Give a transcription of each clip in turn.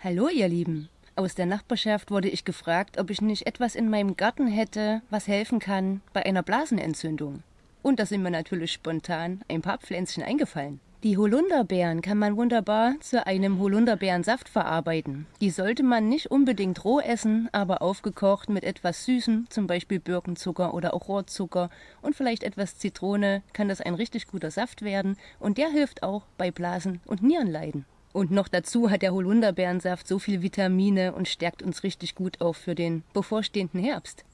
Hallo ihr Lieben. Aus der Nachbarschaft wurde ich gefragt, ob ich nicht etwas in meinem Garten hätte, was helfen kann bei einer Blasenentzündung. Und da sind mir natürlich spontan ein paar Pflänzchen eingefallen. Die Holunderbeeren kann man wunderbar zu einem Holunderbeerensaft verarbeiten. Die sollte man nicht unbedingt roh essen, aber aufgekocht mit etwas Süßem, zum Beispiel Birkenzucker oder auch Rohrzucker und vielleicht etwas Zitrone, kann das ein richtig guter Saft werden und der hilft auch bei Blasen- und Nierenleiden. Und noch dazu hat der Holunderbeerensaft so viel Vitamine und stärkt uns richtig gut auf für den bevorstehenden Herbst.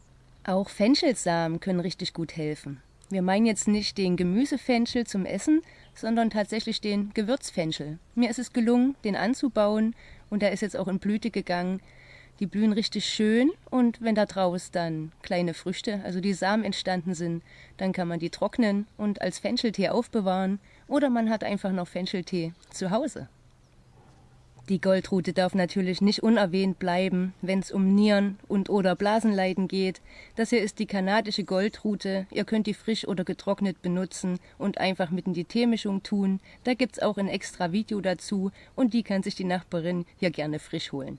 Auch Fenchelsamen können richtig gut helfen. Wir meinen jetzt nicht den Gemüsefenchel zum Essen, sondern tatsächlich den Gewürzfenchel. Mir ist es gelungen, den anzubauen und der ist jetzt auch in Blüte gegangen. Die blühen richtig schön und wenn da draus dann kleine Früchte, also die Samen entstanden sind, dann kann man die trocknen und als Fencheltee aufbewahren oder man hat einfach noch Fencheltee zu Hause. Die Goldrute darf natürlich nicht unerwähnt bleiben, wenn es um Nieren- und oder Blasenleiden geht. Das hier ist die kanadische Goldrute. Ihr könnt die frisch oder getrocknet benutzen und einfach mit in die Teemischung tun. Da gibt's auch ein extra Video dazu und die kann sich die Nachbarin hier gerne frisch holen.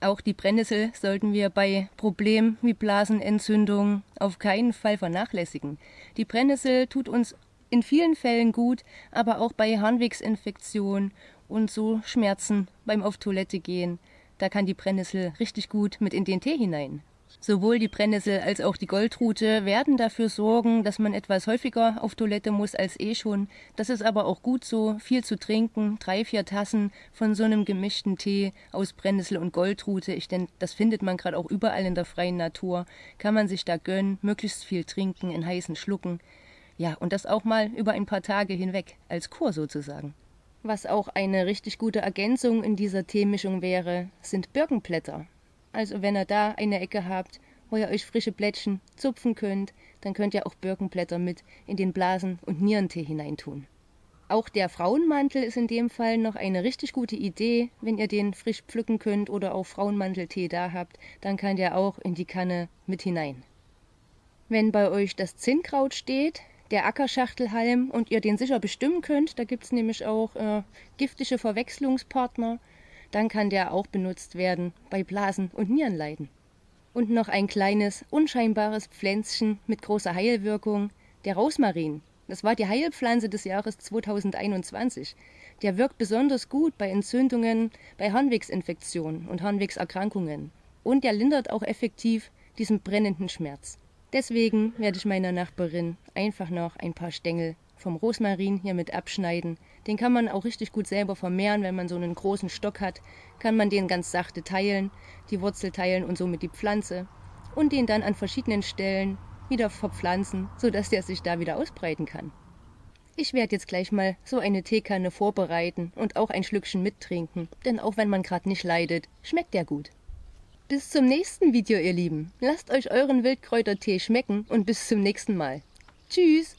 Auch die Brennnessel sollten wir bei Problemen wie Blasenentzündung auf keinen Fall vernachlässigen. Die Brennnessel tut uns in vielen Fällen gut, aber auch bei Harnwegsinfektion und so Schmerzen beim auf Toilette gehen. Da kann die Brennnessel richtig gut mit in den Tee hinein. Sowohl die Brennnessel als auch die Goldrute werden dafür sorgen, dass man etwas häufiger auf Toilette muss als eh schon. Das ist aber auch gut so, viel zu trinken, drei, vier Tassen von so einem gemischten Tee aus Brennnessel und Goldrute. Ich denke, das findet man gerade auch überall in der freien Natur. Kann man sich da gönnen, möglichst viel trinken in heißen Schlucken. Ja, und das auch mal über ein paar Tage hinweg, als Kur sozusagen. Was auch eine richtig gute Ergänzung in dieser Teemischung wäre, sind Birkenblätter. Also wenn ihr da eine Ecke habt, wo ihr euch frische Blättchen zupfen könnt, dann könnt ihr auch Birkenblätter mit in den Blasen- und Nierentee hineintun. Auch der Frauenmantel ist in dem Fall noch eine richtig gute Idee. Wenn ihr den frisch pflücken könnt oder auch Frauenmanteltee da habt, dann kann der auch in die Kanne mit hinein. Wenn bei euch das Zinnkraut steht, der Ackerschachtelhalm und ihr den sicher bestimmen könnt, da gibt es nämlich auch äh, giftige Verwechslungspartner, dann kann der auch benutzt werden bei Blasen- und Nierenleiden. Und noch ein kleines, unscheinbares Pflänzchen mit großer Heilwirkung, der Rosmarin. Das war die Heilpflanze des Jahres 2021. Der wirkt besonders gut bei Entzündungen, bei Harnwegsinfektionen und Harnwegserkrankungen. Und der lindert auch effektiv diesen brennenden Schmerz. Deswegen werde ich meiner Nachbarin einfach noch ein paar Stängel vom Rosmarin hier mit abschneiden. Den kann man auch richtig gut selber vermehren, wenn man so einen großen Stock hat, kann man den ganz sachte teilen, die Wurzel teilen und somit die Pflanze und den dann an verschiedenen Stellen wieder verpflanzen, sodass der sich da wieder ausbreiten kann. Ich werde jetzt gleich mal so eine Teekanne vorbereiten und auch ein Schlückchen mittrinken, denn auch wenn man gerade nicht leidet, schmeckt der gut. Bis zum nächsten Video, ihr Lieben. Lasst euch euren Wildkräutertee schmecken und bis zum nächsten Mal. Tschüss!